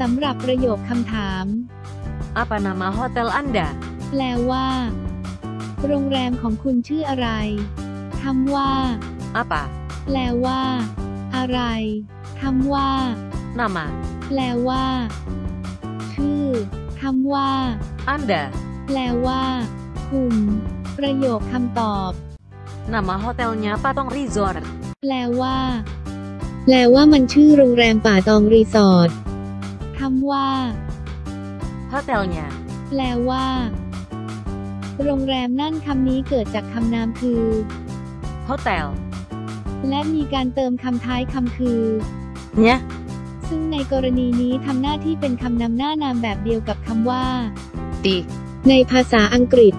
สำหรับประโยคคำถาม Apa nama hotel Anda? แปลว่า โรงแรมของคุณชื่ออะไรคำว่า Apa? แปลว่า อะไรคำว่า Nama. แปลว่า ชื่อคำว่า Anda. แปลว่า คุณ ประโยคคำตอบ Nama hotelnya Patong Resort. แปลว่า แปลว่ามันชื่อโรงแรมป่าตองรีสอร์ท คำว่า Hotelnya. แปลว่า โรงแรมนั่นคำนี้เกิดจากคำนามคือ Hotel. และมีการเติมคำท้ายคำคือ Nya. ซึ่งในกรณีนี้ทำหน้าที่เป็นคำนำหน้านามแบบเดียวกับคำว่า Di. ในภาษาอังกฤษ